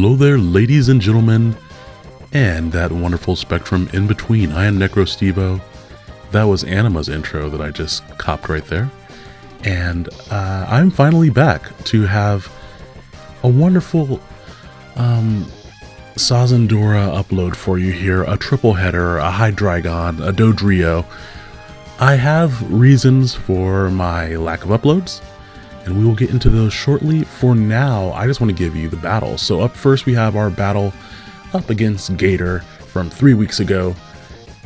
Hello there, ladies and gentlemen, and that wonderful spectrum in between. I am NecroStevo. That was Anima's intro that I just copped right there. And uh, I'm finally back to have a wonderful um, upload for you here. A triple header, a Hydreigon, a Dodrio. I have reasons for my lack of uploads and we will get into those shortly. For now, I just want to give you the battle. So up first we have our battle up against Gator from three weeks ago.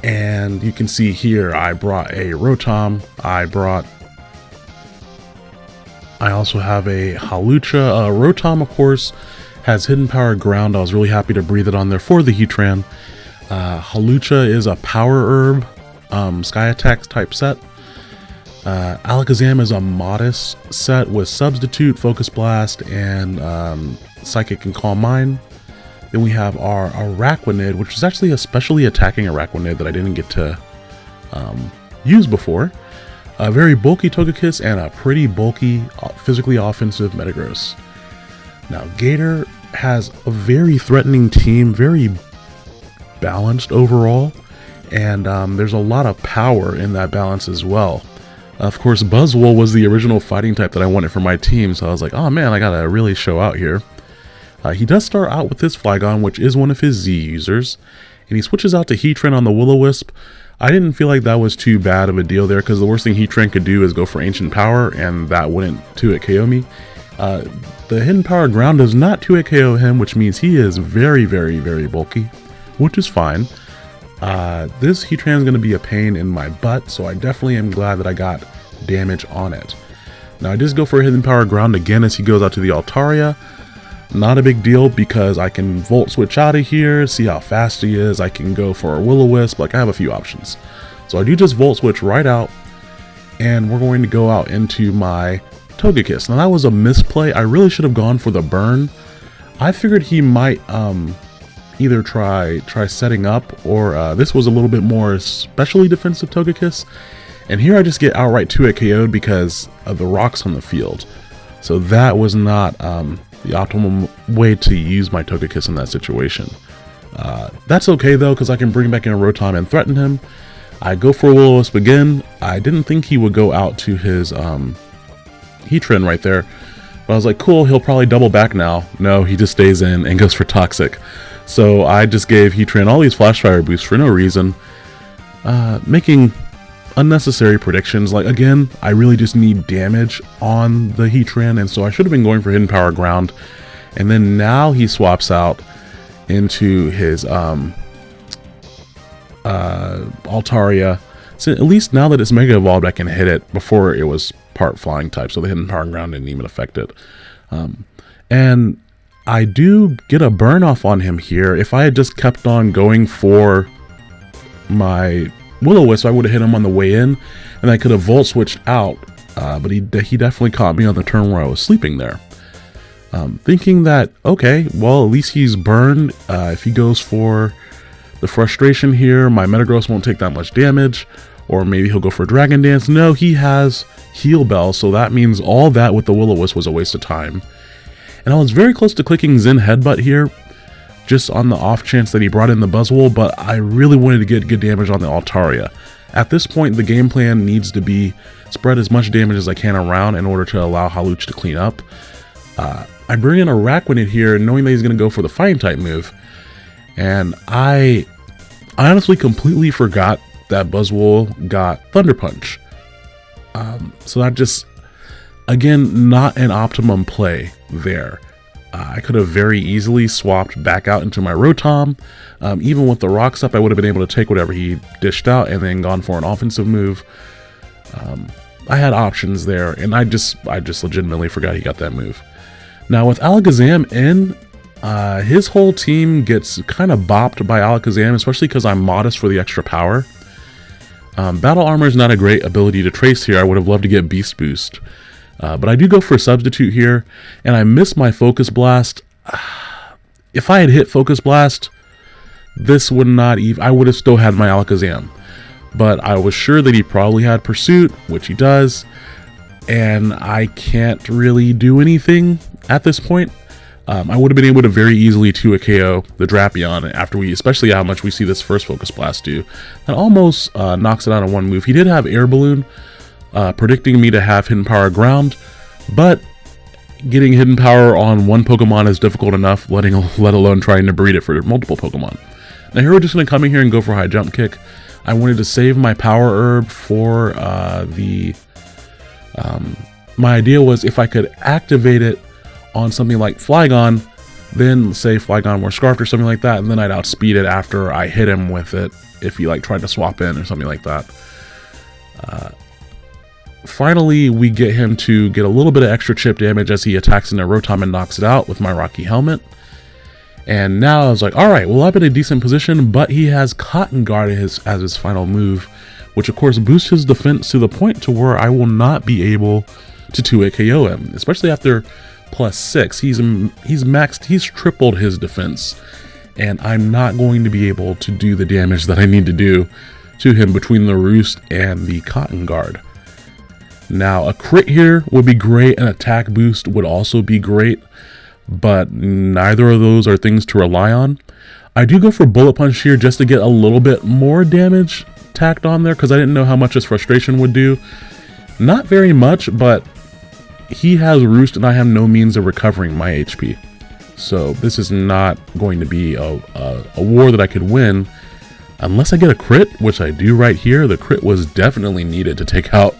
And you can see here, I brought a Rotom, I brought, I also have a Hawlucha. Uh, Rotom, of course, has Hidden Power Ground. I was really happy to breathe it on there for the Heatran. Uh, Hawlucha is a Power Herb, um, Sky Attacks type set. Uh, Alakazam is a modest set with Substitute, Focus Blast, and um, Psychic and Calm Mind. Then we have our Araquanid, which is actually a specially attacking Araquanid that I didn't get to um, use before. A very bulky Togekiss and a pretty bulky, uh, physically offensive Metagross. Now, Gator has a very threatening team, very balanced overall, and um, there's a lot of power in that balance as well. Of course, Buzzwole was the original fighting type that I wanted for my team, so I was like, oh man, I gotta really show out here. Uh, he does start out with his Flygon, which is one of his Z users, and he switches out to Heatran on the Will-O-Wisp. I didn't feel like that was too bad of a deal there, because the worst thing Heatran could do is go for Ancient Power, and that wouldn't 2-hit KO me. Uh, the Hidden Power Ground does not 2-hit KO him, which means he is very, very, very bulky, which is fine. Uh, this Heatran is going to be a pain in my butt, so I definitely am glad that I got damage on it. Now I just go for a Hidden Power Ground again as he goes out to the Altaria. Not a big deal because I can Volt Switch out of here, see how fast he is. I can go for a Will-O-Wisp, like I have a few options. So I do just Volt Switch right out, and we're going to go out into my Togekiss. Now that was a misplay. I really should have gone for the burn. I figured he might um, either try try setting up or uh, this was a little bit more specially defensive Togekiss. And here I just get outright 2 KO'd because of the rocks on the field. So that was not um, the optimal way to use my Togekiss in that situation. Uh, that's okay though, because I can bring back in a Rotom and threaten him. I go for a Will-O-Wisp again. I didn't think he would go out to his um, Heatran right there. But I was like, cool, he'll probably double back now. No, he just stays in and goes for Toxic. So I just gave Heatran all these Flash Fire boosts for no reason, uh, making unnecessary predictions. Like, again, I really just need damage on the Heatran, and so I should have been going for Hidden Power Ground. And then now he swaps out into his um, uh, Altaria. So at least now that it's Mega Evolved, I can hit it before it was part Flying type, so the Hidden Power Ground didn't even affect it. Um, and I do get a burn off on him here. If I had just kept on going for my Will-O-Wisp, I would have hit him on the way in, and I could have Volt Switched out, uh, but he, he definitely caught me on the turn where I was sleeping there. Um, thinking that, okay, well, at least he's burned. Uh, if he goes for the frustration here, my Metagross won't take that much damage, or maybe he'll go for Dragon Dance. No, he has Heal Bell, so that means all that with the Will-O-Wisp was a waste of time. And I was very close to clicking Zen Headbutt here, just on the off chance that he brought in the Buzzwole, but I really wanted to get good damage on the Altaria. At this point, the game plan needs to be spread as much damage as I can around in order to allow Haluch to clean up. Uh, I bring in Araquanid here, knowing that he's going to go for the Fighting type move, and I I honestly completely forgot that Buzzwole got Thunder Punch. Um, so that just, again, not an optimum play there. Uh, I could have very easily swapped back out into my Rotom. Um, even with the rocks up, I would have been able to take whatever he dished out and then gone for an offensive move. Um, I had options there, and I just I just legitimately forgot he got that move. Now with Alakazam in, uh, his whole team gets kind of bopped by Alakazam, especially because I'm modest for the extra power. Um, Battle Armor is not a great ability to trace here. I would have loved to get Beast Boost. Uh, but I do go for a Substitute here, and I miss my Focus Blast. If I had hit Focus Blast, this would not even... I would have still had my Alakazam. But I was sure that he probably had Pursuit, which he does, and I can't really do anything at this point. Um, I would have been able to very easily to a KO the Drapion after we, especially how much we see this first Focus Blast do. That almost uh, knocks it out in one move. He did have Air Balloon, uh, predicting me to have Hidden Power Ground, but getting Hidden Power on one Pokemon is difficult enough, letting let alone trying to breed it for multiple Pokemon. Now here we're just going to come in here and go for High Jump Kick. I wanted to save my Power Herb for uh, the... Um, my idea was if I could activate it on something like Flygon, then say Flygon were Scarfed or something like that, and then I'd outspeed it after I hit him with it if he like tried to swap in or something like that. Uh, finally, we get him to get a little bit of extra chip damage as he attacks into Rotom and knocks it out with my Rocky Helmet. And now I was like, alright, well I'm in a decent position, but he has Cotton Guard as his, as his final move, which of course boosts his defense to the point to where I will not be able to 2 KO him, especially after plus six. He's he's maxed, he's tripled his defense, and I'm not going to be able to do the damage that I need to do to him between the Roost and the Cotton Guard. Now, a crit here would be great, an attack boost would also be great, but neither of those are things to rely on. I do go for Bullet Punch here just to get a little bit more damage tacked on there because I didn't know how much his frustration would do. Not very much, but he has Roost and I have no means of recovering my HP. So this is not going to be a, a, a, war that I could win unless I get a crit, which I do right here. The crit was definitely needed to take out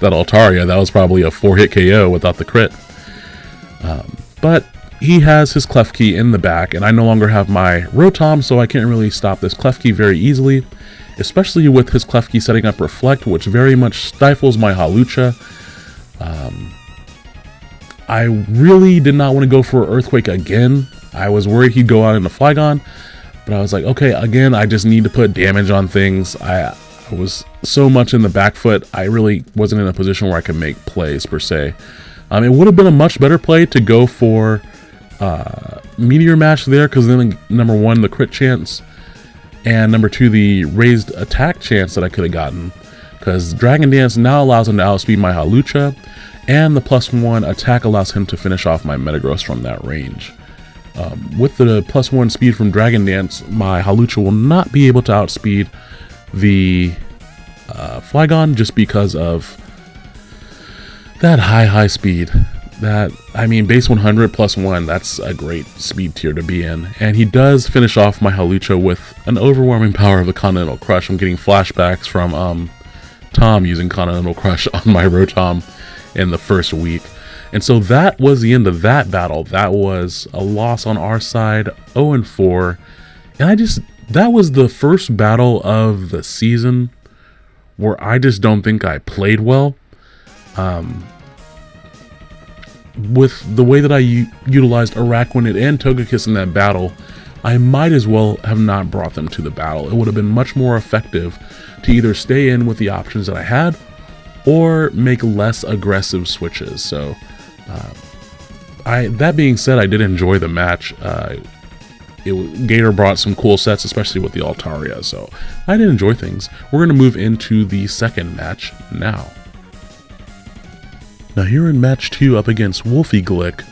that Altaria. That was probably a 4-hit KO without the crit. Um, but he has his Klefki in the back, and I no longer have my Rotom, so I can't really stop this Klefki very easily, especially with his Klefki setting up Reflect, which very much stifles my Hawlucha. Um, I really did not want to go for Earthquake again. I was worried he'd go out in the Flygon, but I was like, okay, again, I just need to put damage on things. I, I was so much in the back foot, I really wasn't in a position where I could make plays per se. Um, it would have been a much better play to go for uh, Meteor Mash there, because then number one, the crit chance, and number two, the raised attack chance that I could have gotten. Because Dragon Dance now allows him to outspeed my Hawlucha, and the plus one attack allows him to finish off my Metagross from that range. Um, with the plus one speed from Dragon Dance, my Hawlucha will not be able to outspeed the uh, Flygon just because of that high, high speed. That, I mean, base 100 plus 1, that's a great speed tier to be in. And he does finish off my Hawlucha with an overwhelming power of the Continental Crush. I'm getting flashbacks from um, Tom using Continental Crush on my Rotom in the first week. And so that was the end of that battle. That was a loss on our side, 0 and 4. And I just that was the first battle of the season where I just don't think I played well. Um, with the way that I utilized Araquanid and Togekiss in that battle, I might as well have not brought them to the battle. It would have been much more effective to either stay in with the options that I had or make less aggressive switches. So, uh, I that being said, I did enjoy the match. Uh, it, Gator brought some cool sets, especially with the Altaria, so I did enjoy things. We're going to move into the second match now. Now here in match 2 up against Wolfie Glick,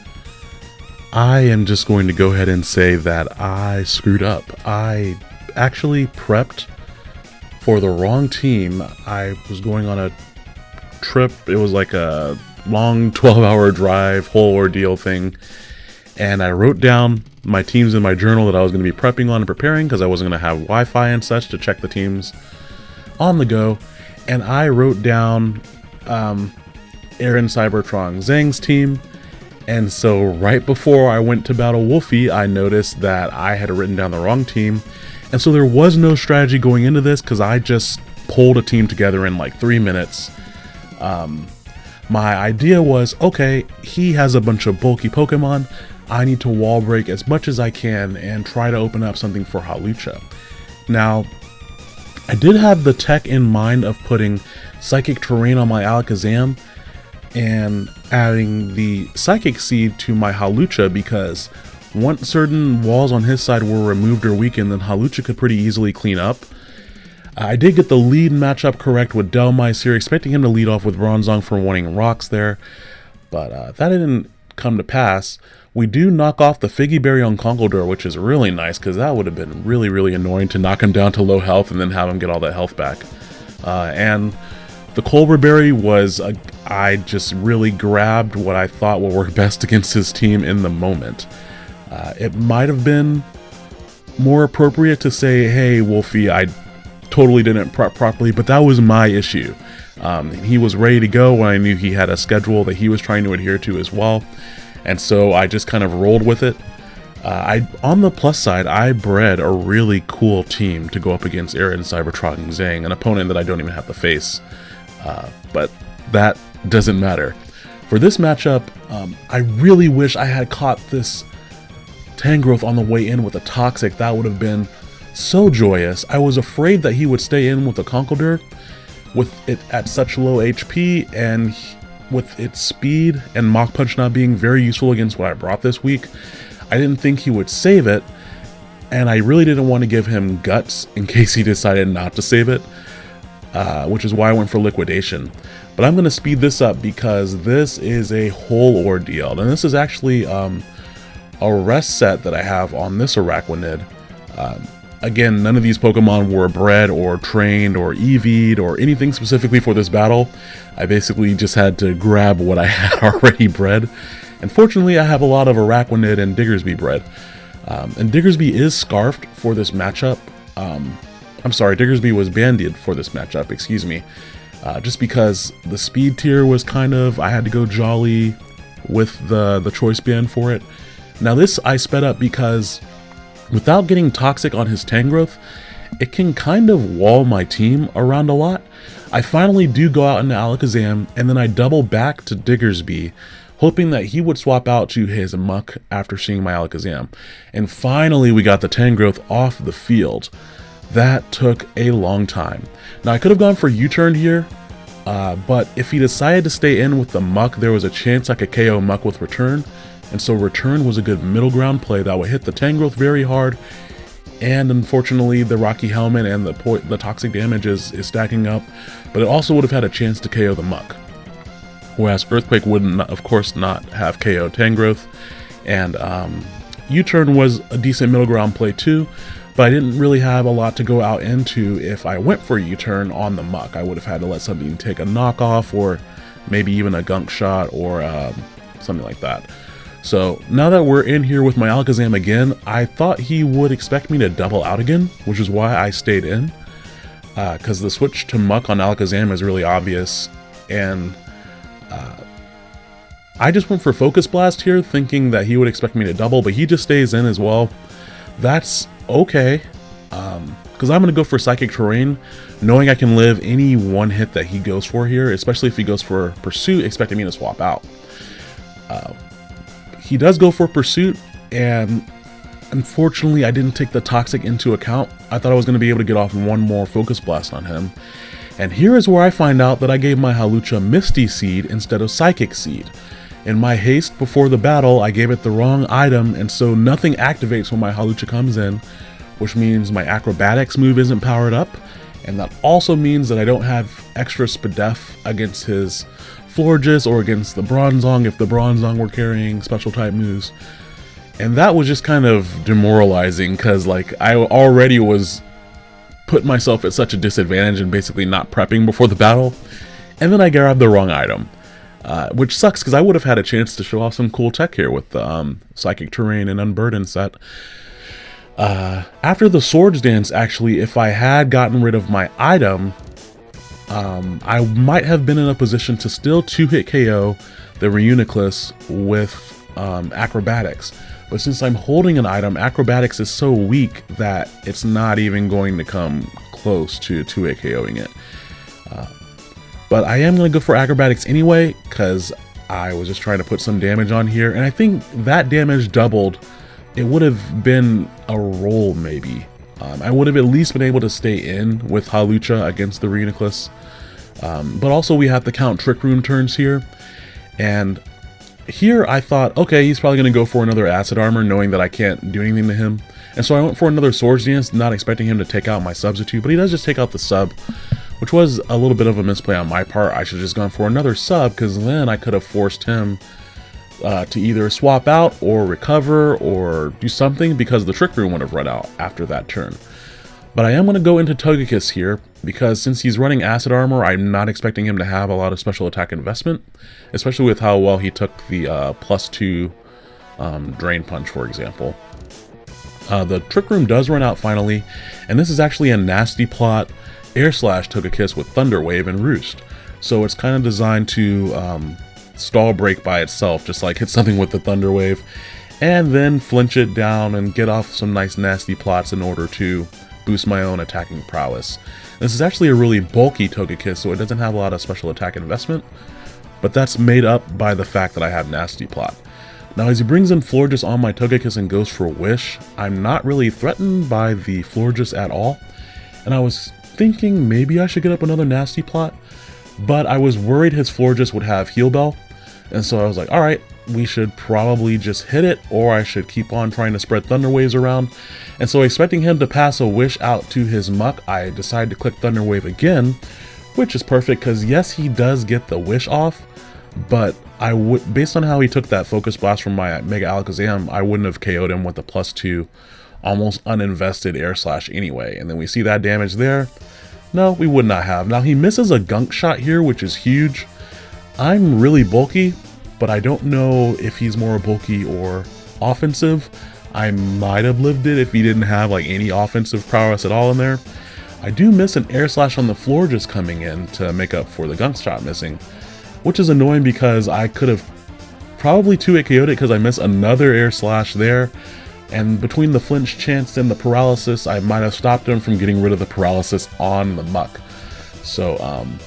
I am just going to go ahead and say that I screwed up. I actually prepped for the wrong team. I was going on a trip. It was like a long 12 hour drive, whole ordeal thing. And I wrote down my teams in my journal that I was going to be prepping on and preparing because I wasn't going to have Wi Fi and such to check the teams on the go. And I wrote down um, Aaron Cybertron Zheng's team. And so right before I went to battle Wolfie, I noticed that I had written down the wrong team. And so there was no strategy going into this because I just pulled a team together in like three minutes Um, my idea was, okay, he has a bunch of bulky Pokemon. I need to wall break as much as I can and try to open up something for Hawlucha. Now, I did have the tech in mind of putting Psychic Terrain on my Alakazam and adding the Psychic Seed to my Hawlucha because once certain walls on his side were removed or weakened, then Hawlucha could pretty easily clean up. I did get the lead matchup correct with Dhelmise here, expecting him to lead off with Bronzong for wanting rocks there, but uh, that didn't come to pass. We do knock off the Figy Berry on Conkeldurr, which is really nice, because that would have been really, really annoying to knock him down to low health and then have him get all that health back. Uh, and the Colbur Berry was, a, I just really grabbed what I thought would work best against his team in the moment. Uh, it might have been more appropriate to say, hey, Wolfie, I totally didn't prep properly, but that was my issue. Um, he was ready to go when I knew he had a schedule that he was trying to adhere to as well, and so I just kind of rolled with it. Uh, I on the plus side, I bred a really cool team to go up against Aaron Cybertron and Zheng, an opponent that I don't even have to face. Uh, but that doesn't matter. For this matchup, um, I really wish I had caught this Tangrowth on the way in with a Toxic. That would have been so joyous. I was afraid that he would stay in with the Conkeldurr with it at such low HP and with its speed and Mach Punch not being very useful against what I brought this week. I didn't think he would save it and I really didn't want to give him guts in case he decided not to save it, uh, which is why I went for liquidation. But I'm going to speed this up because this is a whole ordeal. And this is actually um, a rest set that I have on this Araquanid. Um, Again, none of these Pokemon were bred or trained or EV'd or anything specifically for this battle. I basically just had to grab what I had already bred. And fortunately, I have a lot of Araquanid and Diggersby bred. Um, and Diggersby is Scarfed for this matchup. Um, I'm sorry, Diggersby was Bandied for this matchup, excuse me. Uh, just because the speed tier was kind of, I had to go jolly with the, the choice band for it. Now this I sped up because Without getting toxic on his Tangrowth, it can kind of wall my team around a lot. I finally do go out into Alakazam, and then I double back to Diggersby, hoping that he would swap out to his Muk after seeing my Alakazam. And finally we got the Tangrowth off the field. That took a long time. Now I could have gone for U-turn here, uh, but if he decided to stay in with the Muk, there was a chance I could KO Muk with Return, and so return was a good middle ground play that would hit the Tangrowth very hard, and unfortunately the Rocky Helmet and the, the toxic damage is, is stacking up, but it also would have had a chance to KO the Muk. Whereas Earthquake would not, of course not have KO Tangrowth, and um, U-turn was a decent middle ground play too, but I didn't really have a lot to go out into if I went for U-turn on the Muk. I would have had to let something take a knockoff or maybe even a gunk shot or um, something like that. So now that we're in here with my Alakazam again, I thought he would expect me to double out again, which is why I stayed in. Because uh, the switch to Muk on Alakazam is really obvious, and uh, I just went for Focus Blast here, thinking that he would expect me to double, but he just stays in as well. That's okay, because um, I'm going to go for Psychic Terrain, knowing I can live any one hit that he goes for here, especially if he goes for Pursuit, expecting me to swap out. Uh, he does go for Pursuit, and unfortunately I didn't take the Toxic into account. I thought I was going to be able to get off one more Focus Blast on him. And here is where I find out that I gave my Hawlucha Misty Seed instead of Psychic Seed. In my haste before the battle, I gave it the wrong item, and so nothing activates when my Hawlucha comes in, which means my Acrobatics move isn't powered up, and that also means that I don't have extra Spadef against his Florges or against the Bronzong if the Bronzong were carrying special type moves. And that was just kind of demoralizing because like I already was putting myself at such a disadvantage and basically not prepping before the battle. And then I grabbed the wrong item. Uh, which sucks because I would have had a chance to show off some cool tech here with the um, Psychic Terrain and Unburdened set. Uh, after the Swords Dance, actually, if I had gotten rid of my item, um, I might have been in a position to still two-hit KO the Reuniclus with um, Acrobatics. But since I'm holding an item, Acrobatics is so weak that it's not even going to come close to 2-hit KOing it. Uh, But I am going to go for acrobatics anyway, because I was just trying to put some damage on here. And I think that damage doubled. It would have been a roll, maybe. Um, I would have at least been able to stay in with Hawlucha against the Reuniclus. Um, but also we have to count Trick Room turns here. And here I thought, okay, he's probably going to go for another Acid Armor, knowing that I can't do anything to him. And so I went for another Swords Dance, not expecting him to take out my substitute, but he does just take out the sub, which was a little bit of a misplay on my part. I should have just gone for another sub, because then I could have forced him uh, to either swap out or recover or do something because the Trick Room would have run out after that turn. But I am going to go into Togekiss here, because since he's running Acid Armor, I'm not expecting him to have a lot of special attack investment, especially with how well he took the uh, plus 2 um, Drain Punch, for example. Uh, the Trick Room does run out finally, and this is actually a nasty plot Air Slash Togekiss with Thunder Wave and Roost. So it's kind of designed to um, stall break by itself, just like hit something with the Thunder Wave, and then flinch it down and get off some nice nasty plots in order to boost my own attacking prowess. This is actually a really bulky Togekiss, so it doesn't have a lot of special attack investment, but that's made up by the fact that I have Nasty Plot. Now as he brings in Florges on my Togekiss and goes for Wish, I'm not really threatened by the Florges at all, and I was thinking maybe I should get up another Nasty Plot, but I was worried his Florges would have Heal Bell, and so I was like, alright, we should probably just hit it, or I should keep on trying to spread Thunder Waves around. And so expecting him to pass a Wish out to his Muk, I decided to click Thunder Wave again, which is perfect because yes, he does get the Wish off, but I would, based on how he took that Focus Blast from my Mega Alakazam, I wouldn't have KO'd him with a plus two, almost uninvested Air Slash anyway. And then we see that damage there. No, we would not have. Now he misses a Gunk Shot here, which is huge. I'm really bulky, but I don't know if he's more bulky or offensive. I might have lived it if he didn't have like any offensive prowess at all in there. I do miss an air slash on the floor just coming in to make up for the gunk shot missing, which is annoying because I could have probably 2-hit KO'd it because I missed another air slash there. And between the flinch chance and the paralysis, I might have stopped him from getting rid of the paralysis on the Muk. So, um,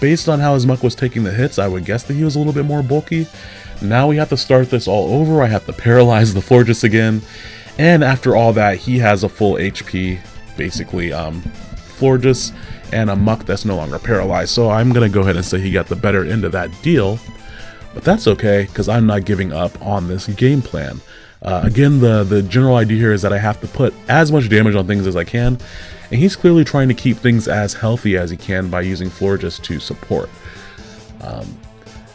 based on how his Muk was taking the hits, I would guess that he was a little bit more bulky. Now we have to start this all over. I have to paralyze the Florges again. And after all that, he has a full HP, basically, um, Florges and a Muk that's no longer paralyzed. So I'm to go ahead and say he got the better end of that deal. But that's okay, because I'm not giving up on this game plan. Uh, again, the, the general idea here is that I have to put as much damage on things as I can, and he's clearly trying to keep things as healthy as he can by using Florges to support. Um,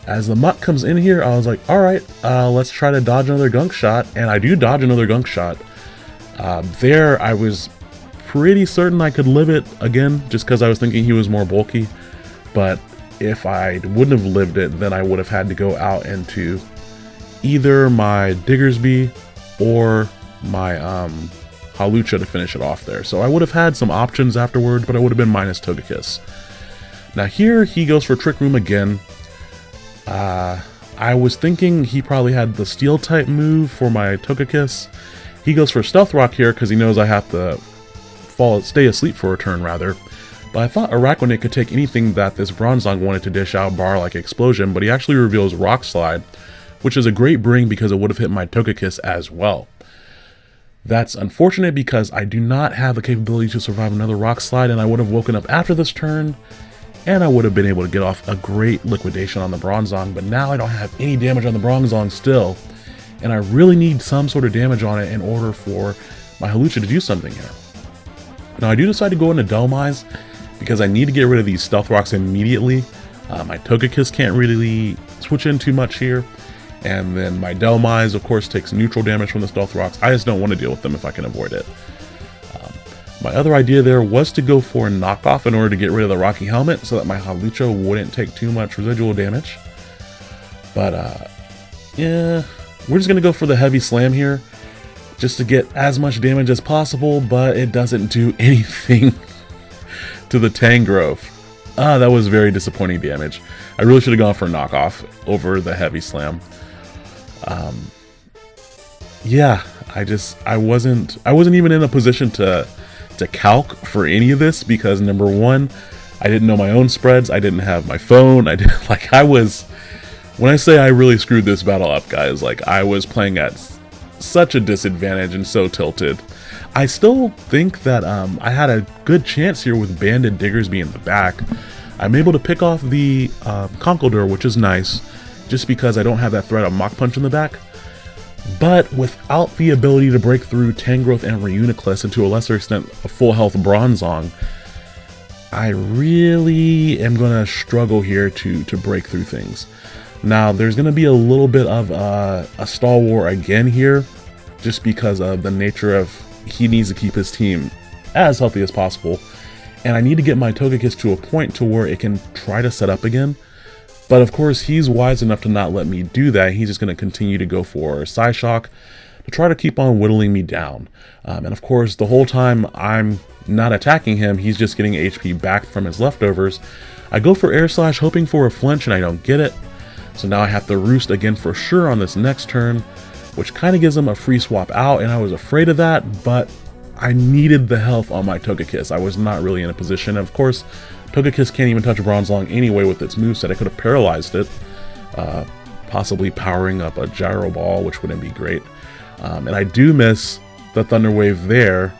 as the Muk comes in here, I was like, alright, uh, let's try to dodge another gunk shot, and I do dodge another gunk shot. Uh, there, I was pretty certain I could live it again, just because I was thinking he was more bulky, but if I wouldn't have lived it, then I would have had to go out into either my Diggersby or my um, Hawlucha to finish it off there. So I would have had some options afterward, but I would have been minus Togekiss. Now here he goes for Trick Room again. Uh, I was thinking he probably had the Steel type move for my Togekiss. He goes for Stealth Rock here because he knows I have to fall, stay asleep for a turn rather. But I thought Araquanid could take anything that this Bronzong wanted to dish out bar like Explosion, but he actually reveals Rock Slide, which is a great bring because it would have hit my Togekiss as well. That's unfortunate because I do not have the capability to survive another rock slide and I would have woken up after this turn and I would have been able to get off a great liquidation on the Bronzong, but now I don't have any damage on the Bronzong still, and I really need some sort of damage on it in order for my Hawlucha to do something here. Now I do decide to go into Dhelmise because I need to get rid of these Stealth Rocks immediately. Um, my Togekiss can't really switch in too much here, and then my Dhelmise, of course, takes neutral damage from the Stealth Rocks. I just don't want to deal with them if I can avoid it. Um, my other idea there was to go for a knockoff in order to get rid of the Rocky Helmet so that my Hawlucha wouldn't take too much residual damage. But, uh, yeah, we're just going to go for the Heavy Slam here just to get as much damage as possible, but it doesn't do anything to the Tangrowth. Ah, that was very disappointing damage. I really should have gone for a knockoff over the Heavy Slam. Um, yeah, I just I wasn't I wasn't even in a position to to calc for any of this because number one, I didn't know my own spreads. I didn't have my phone. I didn't like I was when I say I really screwed this battle up, guys, like I was playing at such a disadvantage and so tilted. I still think that um, I had a good chance here with Banded Diggersby in the back. I'm able to pick off the uh, Conkeldurr, which is nice, just because I don't have that threat of Mach Punch in the back. But without the ability to break through Tangrowth and Reuniclus, and to a lesser extent a full health Bronzong, I really am going to struggle here to, to break through things. Now, there's going to be a little bit of uh, a stall war again here, just because of the nature of he needs to keep his team as healthy as possible. And I need to get my Togekiss to a point to where it can try to set up again. But of course, he's wise enough to not let me do that. He's just going to continue to go for Psyshock to try to keep on whittling me down. Um, and of course, the whole time I'm not attacking him, he's just getting HP back from his leftovers. I go for Air Slash hoping for a flinch and I don't get it. So now I have to Roost again for sure on this next turn, which kind of gives him a free swap out, and I was afraid of that, but I needed the health on my Togekiss. I was not really in a position. Of course, Togekiss can't even touch Bronzong anyway with its moveset. I could have paralyzed it, uh, possibly powering up a Gyro Ball, which wouldn't be great. Um, and I do miss the Thunder Wave there,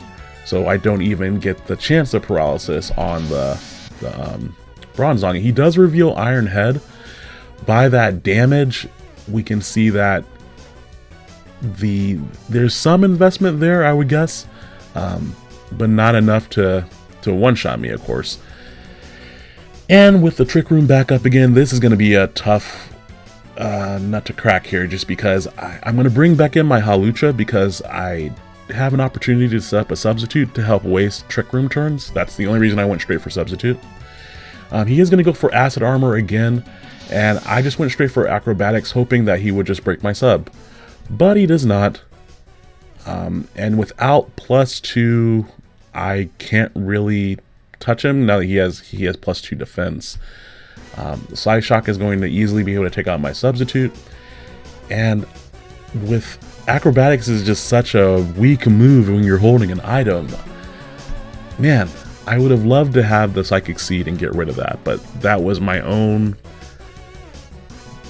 so I don't even get the chance of paralysis on the, the um, Bronzong. He does reveal Iron Head. By that damage, we can see that the there's some investment there, I would guess, um, but not enough to to one-shot me, of course. And with the Trick Room back up again, this is going to be a tough uh, nut to crack here just because I, am going to bring back in my Hawlucha because I have an opportunity to set up a substitute to help waste Trick Room turns. That's the only reason I went straight for substitute. Um, he is going to go for Acid Armor again, and I just went straight for Acrobatics hoping that he would just break my sub. But he does not. Um, and without plus two, I can't really touch him now that he has he has plus two defense. Um, Psyshock is going to easily be able to take out my substitute, and with acrobatics is just such a weak move when you're holding an item. Man, I would have loved to have the psychic seed and get rid of that, but that was my own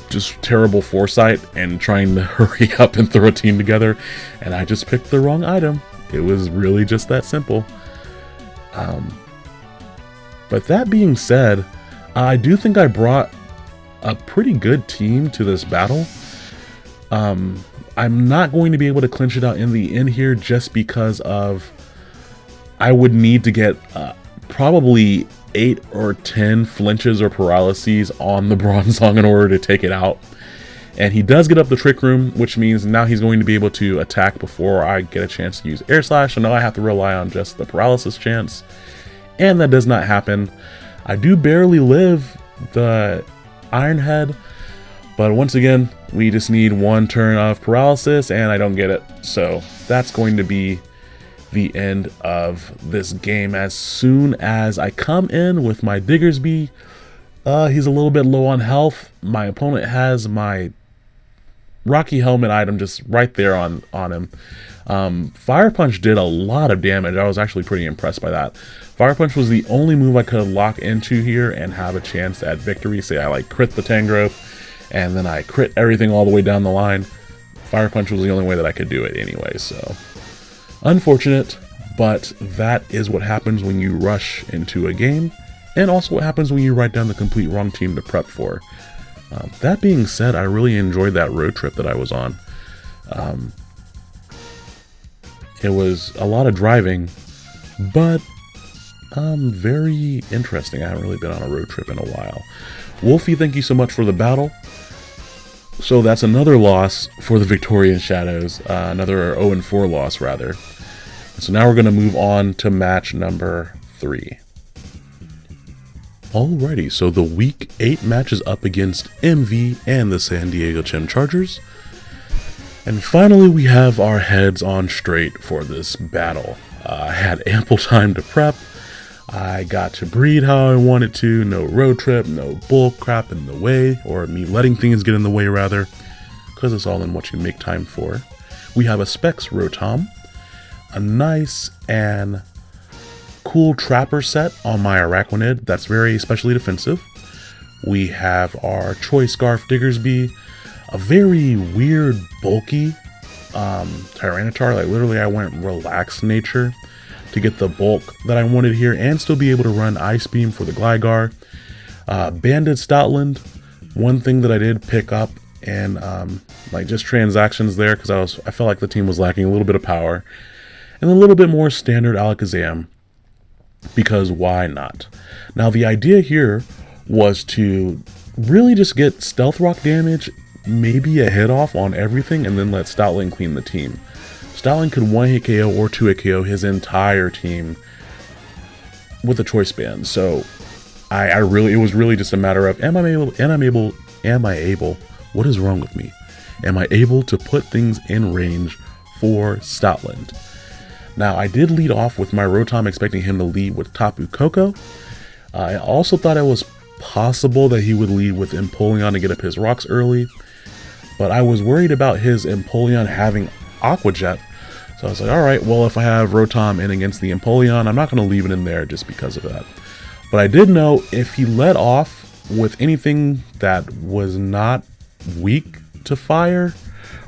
just terrible foresight and trying to hurry up and throw a team together, and I just picked the wrong item. It was really just that simple. Um, but that being said, I do think I brought a pretty good team to this battle. Um, I'm not going to be able to clinch it out in the end here just because of I would need to get uh, probably 8 or 10 flinches or paralyses on the Bronzong in order to take it out. And he does get up the Trick Room, which means now he's going to be able to attack before I get a chance to use Air Slash, so now I have to rely on just the paralysis chance and that does not happen. I do barely live the Iron Head, but once again, we just need one turn of paralysis, and I don't get it. So that's going to be the end of this game. As soon as I come in with my Diggersby, uh, he's a little bit low on health. My opponent has my Rocky Helmet item just right there on, on him. Um, Fire Punch did a lot of damage. I was actually pretty impressed by that. Fire Punch was the only move I could lock into here and have a chance at victory. Say I like crit the Tangrowth, and then I crit everything all the way down the line. Fire Punch was the only way that I could do it anyway, so... Unfortunate, but that is what happens when you rush into a game, and also what happens when you write down the complete wrong team to prep for. Um, that being said, I really enjoyed that road trip that I was on. Um, it was a lot of driving, but um, very interesting. I haven't really been on a road trip in a while. Wolfie, thank you so much for the battle. So that's another loss for the Victorian Shadows. Uh, another 0-4 loss, rather. So now we're going to move on to match number 3. Alrighty, so the Week 8 match is up against MV and the San Diego Chem Chargers. And finally, we have our heads on straight for this battle. Uh, I had ample time to prep, I got to breed how I wanted to, no road trip, no bull crap in the way, or me letting things get in the way rather, because it's all in what you make time for. We have a Specs Rotom, a nice and cool trapper set on my Araquanid that's very especially defensive. We have our Choice Scarf Diggersby, a very weird, bulky um, Tyranitar. Like literally I went relaxed nature to get the bulk that I wanted here and still be able to run Ice Beam for the Gligar. Uh, Banded Stoutland, one thing that I did pick up and um, like just transactions there because I was I felt like the team was lacking a little bit of power and a little bit more standard Alakazam because why not? Now the idea here was to really just get Stealth Rock damage, maybe a hit off on everything, and then let Stoutland clean the team. Stoutland could one hit KO or two hit KO his entire team with a choice band. So I, I really it was really just a matter of am I able am I'm able am I able what is wrong with me? Am I able to put things in range for Stoutland? Now I did lead off with my Rotom expecting him to lead with Tapu Koko. I also thought it was possible that he would lead with Empoleon to get up his rocks early, but I was worried about his Empoleon having Aqua Jet, so I was like, alright, well if I have Rotom in against the Empoleon, I'm not going to leave it in there just because of that. But I did know if he led off with anything that was not weak to fire,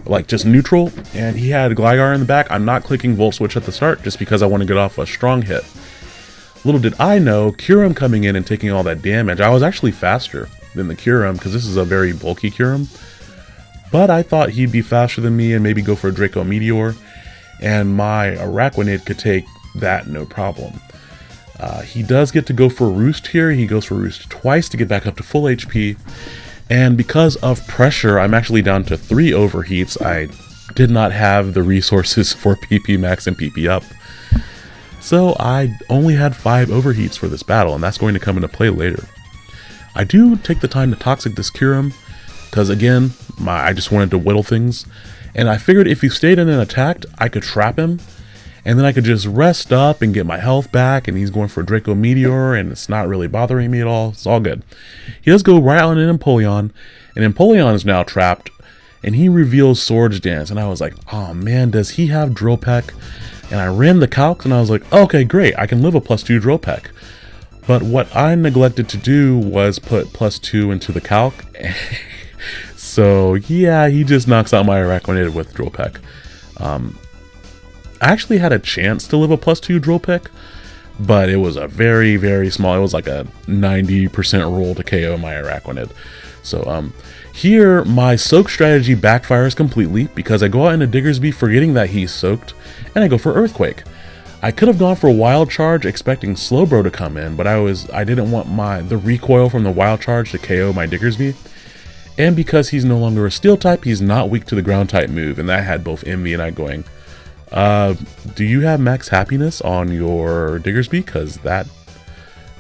like just neutral, and he had Gligar in the back, I'm not clicking Volt Switch at the start just because I want to get off a strong hit. Little did I know, Kyurem coming in and taking all that damage, I was actually faster than the Kyurem because this is a very bulky Kyurem. But I thought he'd be faster than me and maybe go for a Draco Meteor, and my Araquanid could take that no problem. Uh, he does get to go for Roost here. He goes for Roost twice to get back up to full HP. And because of pressure, I'm actually down to three overheats. I did not have the resources for PP max and PP up. So I only had 5 overheats for this battle, and that's going to come into play later. I do take the time to Toxic this Kyurem, because again, my, I just wanted to whittle things, and I figured if he stayed in and attacked, I could trap him, and then I could just rest up and get my health back, and he's going for Draco Meteor, and it's not really bothering me at all, it's all good. He does go right on an Empoleon, and Empoleon is now trapped, and he reveals Swords Dance, and I was like, oh man, does he have Drill Peck? And I ran the calcs and I was like, okay, great, I can live a plus two drill peck. But what I neglected to do was put plus two into the calc. so yeah, he just knocks out my Araquanid with drill peck. Um, I actually had a chance to live a plus two drill peck, but it was a very, very small, it was like a 90% roll to KO my Araquanid. So um, here, my soak strategy backfires completely because I go out into Diggersby forgetting that he's soaked, and I go for Earthquake. I could have gone for Wild Charge expecting Slowbro to come in, but I was I didn't want my the recoil from the Wild Charge to KO my Diggersby. And because he's no longer a Steel type, he's not weak to the Ground type move, and that had both MV and I going, uh, do you have max happiness on your Diggersby? Because that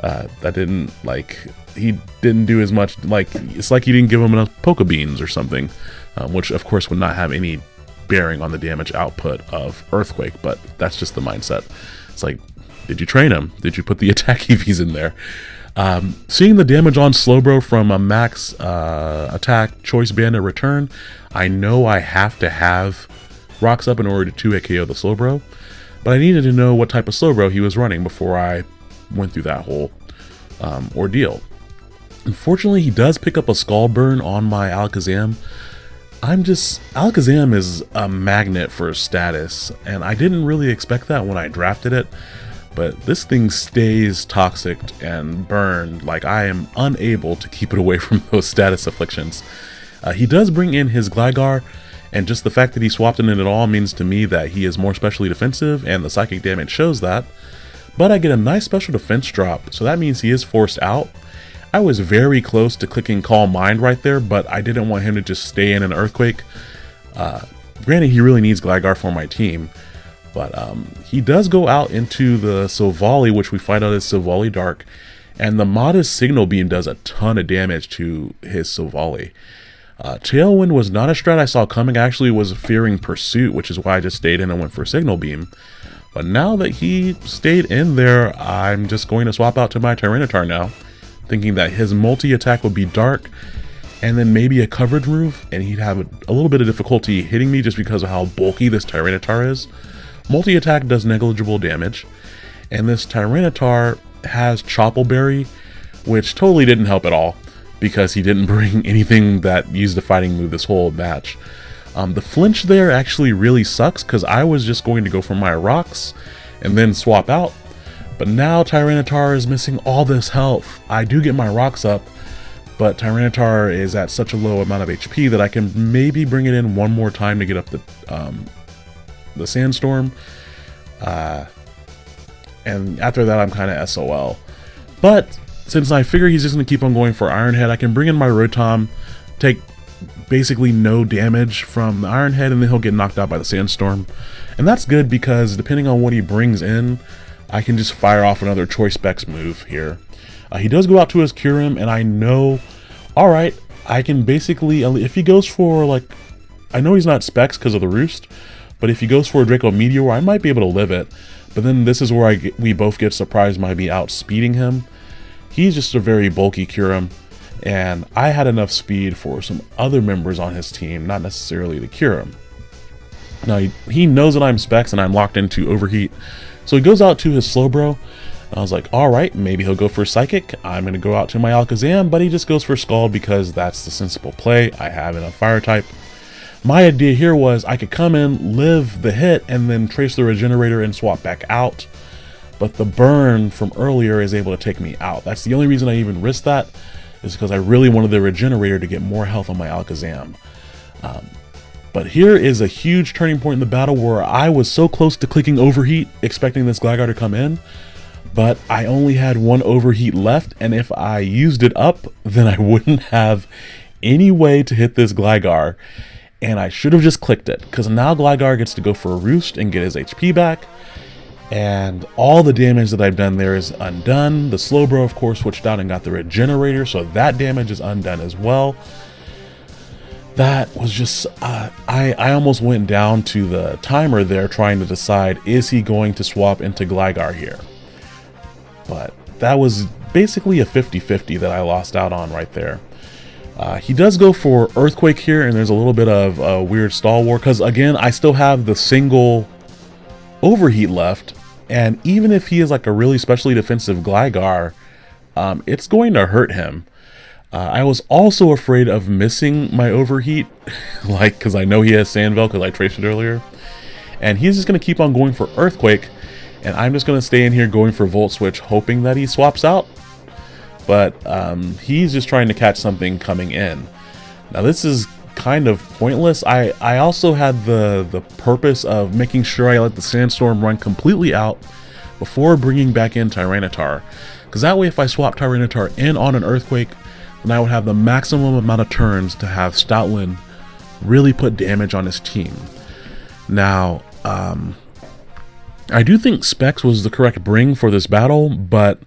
uh, that didn't like he didn't do as much like it's like he didn't give him enough poke beans or something um, which of course would not have any bearing on the damage output of earthquake but that's just the mindset. It's like did you train him? Did you put the attack evs in there? Um, seeing the damage on slowbro from a max uh, attack choice bandit return i know i have to have rocks up in order to 2 KO the slowbro but i needed to know what type of slowbro he was running before i went through that whole um, ordeal. Unfortunately, he does pick up a Scald burn on my Alakazam. I'm just Alakazam is a magnet for status, and I didn't really expect that when I drafted it. But this thing stays toxic and burned, like I am unable to keep it away from those status afflictions. Uh, he does bring in his Gligar, and just the fact that he swapped in it at all means to me that he is more specially defensive, and the psychic damage shows that. But I get a nice special defense drop, so that means he is forced out. I was very close to clicking Calm Mind right there, but I didn't want him to just stay in an Earthquake. Uh, granted, he really needs Gligar for my team, but um, he does go out into the Silvally, which we find out is Silvally Dark, and the modest Signal Beam does a ton of damage to his Silvally. Uh, Tailwind was not a strat I saw coming, I actually was fearing Pursuit, which is why I just stayed in and went for Signal Beam. But now that he stayed in there, I'm just going to swap out to my Tyranitar now, thinking that his multi-attack would be Dark, and then maybe a covered move, and he'd have a, a little bit of difficulty hitting me just because of how bulky this Tyranitar is. Multi-attack does negligible damage, And this Tyranitar has Chople Berry, which totally didn't help at all because he didn't bring anything that used a fighting move this whole match. Um, the flinch there actually really sucks because I was just going to go for my rocks and then swap out. But now Tyranitar is missing all this health. I do get my rocks up, but Tyranitar is at such a low amount of HP that I can maybe bring it in one more time to get up the um, the Sandstorm. Uh, and after that, I'm kind of SOL. But since I figure he's just going to keep on going for Iron Head, I can bring in my Rotom, take basically no damage from the Iron Head, and then he'll get knocked out by the Sandstorm. And that's good because depending on what he brings in, I can just fire off another Choice Specs move here. Uh, he does go out to his Kyurem, and I know, alright, I can basically, if he goes for, like, I know he's not Specs because of the Roost, but if he goes for a Draco Meteor, I might be able to live it. But then this is where I get, we both get surprised by me outspeeding him. He's just a very bulky Kyurem, and I had enough speed for some other members on his team, not necessarily the Kyurem. Now, he, he knows that I'm Specs and I'm locked into Overheat, so he goes out to his Slowbro. I was like, alright, maybe he'll go for Psychic. I'm going to go out to my Alakazam, but he just goes for Scald because that's the sensible play. I have enough Fire type. My idea here was I could come in, live the hit, and then trace the Regenerator and swap back out. But the burn from earlier is able to take me out. That's the only reason I even risked that, is because I really wanted the Regenerator to get more health on my Alakazam. Um, but here is a huge turning point in the battle where I was so close to clicking Overheat, expecting this Gligar to come in, but I only had one Overheat left, and if I used it up, then I wouldn't have any way to hit this Gligar, and I should have just clicked it, because now Gligar gets to go for a Roost and get his HP back, and all the damage that I've done there is undone. The Slowbro, of course, switched out and got the Regenerator, so that damage is undone as well. That was just uh, I, I almost went down to the timer there trying to decide is he going to swap into Gligar here? But that was basically a 50-50 that I lost out on right there. Uh, he does go for Earthquake here and there's a little bit of a weird stall war because again I still have the single overheat left and even if he is like a really specially defensive Gligar um, it's going to hurt him uh, I was also afraid of missing my overheat, like, because I know he has Sand Veil because I traced it earlier. And he's just going to keep on going for Earthquake, and I'm just going to stay in here going for Volt Switch, hoping that he swaps out. But um, he's just trying to catch something coming in. Now this is kind of pointless. I, I also had the, the purpose of making sure I let the Sandstorm run completely out before bringing back in Tyranitar. Because that way if I swap Tyranitar in on an Earthquake, then I would have the maximum amount of turns to have Stoutland really put damage on his team. Now, um, I do think Specs was the correct bring for this battle, but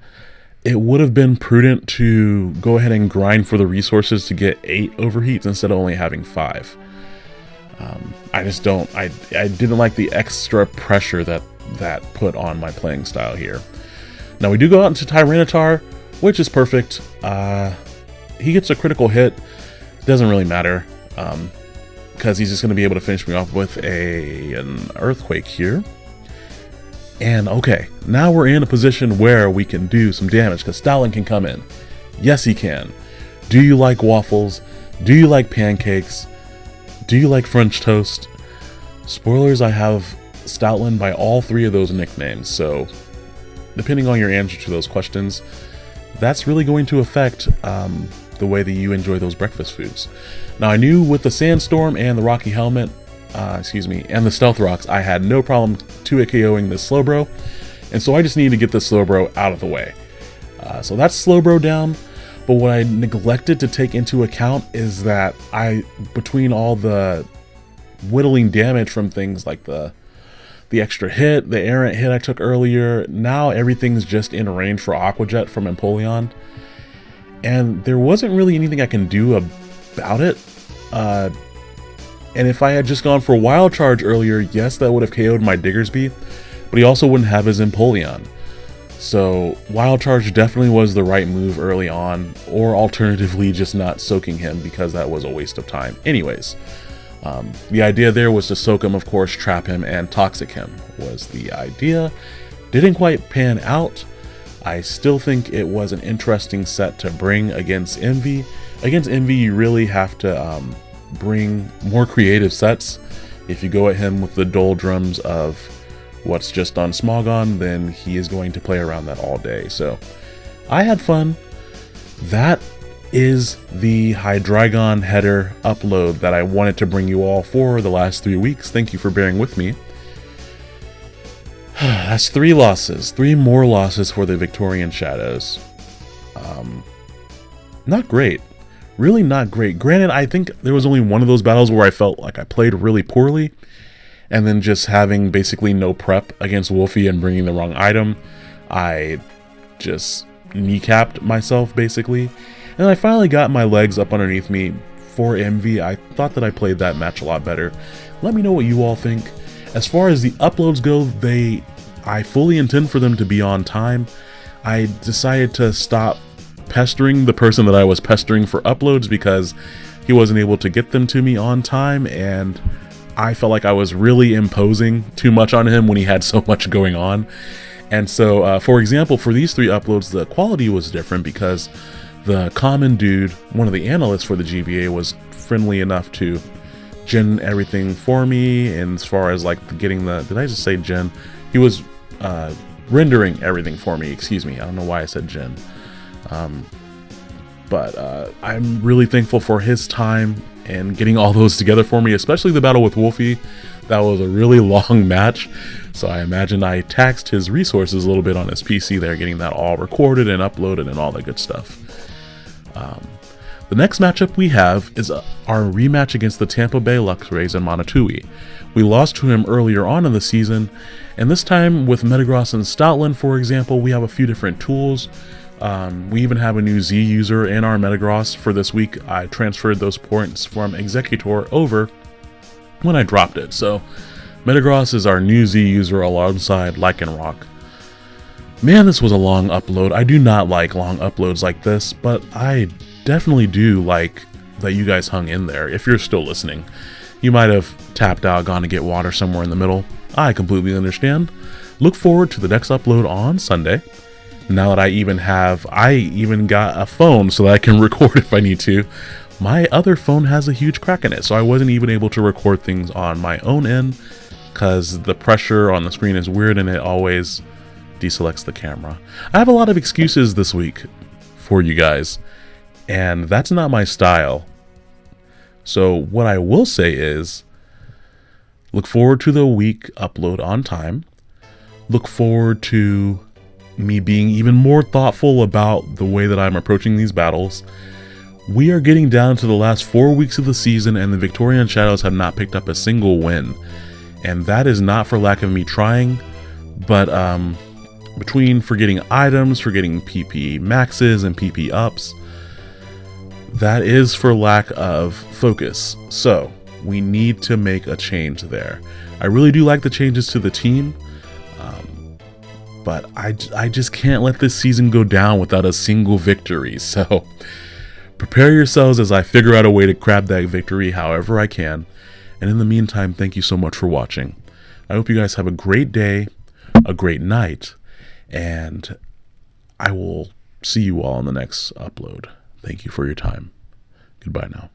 it would have been prudent to go ahead and grind for the resources to get 8 overheats instead of only having 5. Um, I just don't, I, I didn't like the extra pressure that that put on my playing style here. Now we do go out into Tyranitar, which is perfect. Uh, he gets a critical hit. Doesn't really matter. Um, because he's just going to be able to finish me off with a an earthquake here. And okay, now we're in a position where we can do some damage because Stoutland can come in. Yes, he can. Do you like waffles? Do you like pancakes? Do you like French toast? Spoilers, I have Stoutland by all three of those nicknames, so depending on your answer to those questions, that's really going to affect um, the way that you enjoy those breakfast foods. Now I knew with the Sandstorm and the Rocky Helmet, uh, excuse me, and the Stealth Rocks, I had no problem 2 KOing this Slowbro, and so I just needed to get the Slowbro out of the way. Uh, so that's Slowbro down, but what I neglected to take into account is that I, between all the whittling damage from things like the the extra hit, the errant hit I took earlier, now everything's just in range for Aqua Jet from Empoleon and there wasn't really anything I can do about it. Uh, and if I had just gone for Wild Charge earlier, yes, that would have KO'd my Diggersby, but he also wouldn't have his Empoleon. So Wild Charge definitely was the right move early on, or alternatively just not soaking him because that was a waste of time. Anyways, um, the idea there was to soak him, of course, trap him, and toxic him was the idea. Didn't quite pan out. I still think it was an interesting set to bring against MV. Against MV, you really have to um, bring more creative sets. If you go at him with the doldrums of what's just on Smogon, then he is going to play around that all day. So I had fun. That is the Hydreigon header upload that I wanted to bring you all for the last three weeks. Thank you for bearing with me. That's three losses. Three more losses for the Victorian Shadows. Um, not great. Really not great. Granted, I think there was only one of those battles where I felt like I played really poorly. And then just having basically no prep against Wolfie and bringing the wrong item, I just kneecapped myself basically. And I finally got my legs up underneath me for MV. I thought that I played that match a lot better. Let me know what you all think. As far as the uploads go, they I fully intend for them to be on time. I decided to stop pestering the person that I was pestering for uploads because he wasn't able to get them to me on time and I felt like I was really imposing too much on him when he had so much going on. And so, uh, for example, for these three uploads, the quality was different because the common dude, one of the analysts for the GBA, was friendly enough to gen everything for me. And as far as like getting the, did I just say gen? He was uh, rendering everything for me. Excuse me. I don't know why I said gen. Um, but uh, I'm really thankful for his time and getting all those together for me, especially the battle with Wolfie. That was a really long match, so I imagine I taxed his resources a little bit on his PC there, getting that all recorded and uploaded and all that good stuff. Um, the next matchup we have is uh, our rematch against the Tampa Bay Luxrays and Monotui. We lost to him earlier on in the season, and this time with Metagross and Stoutland, for example, we have a few different tools. Um, we even have a new Z user in our Metagross for this week. I transferred those points from Exeggutor over when I dropped it. So Metagross is our new Z user alongside Lycanroc. Man, this was a long upload. I do not like long uploads like this, but I definitely do like that you guys hung in there, if you're still listening. You might have tapped out, gone to get water somewhere in the middle. I completely understand. Look forward to the next upload on Sunday. Now that I even have, I even got a phone so that I can record if I need to. My other phone has a huge crack in it, so I wasn't even able to record things on my own end because the pressure on the screen is weird and it always deselects the camera. I have a lot of excuses this week for you guys, and that's not my style. So what I will say is, look forward to the week upload on time. Look forward to me being even more thoughtful about the way that I'm approaching these battles. We are getting down to the last four weeks of the season and the Victorian Shadows have not picked up a single win. And that is not for lack of me trying, but um, between forgetting items, forgetting PP maxes and PP ups, that is for lack of focus. So we need to make a change there. I really do like the changes to the team, but I, I just can't let this season go down without a single victory. So prepare yourselves as I figure out a way to grab that victory however I can. And in the meantime, thank you so much for watching. I hope you guys have a great day, a great night, and I will see you all in the next upload. Thank you for your time. Goodbye now.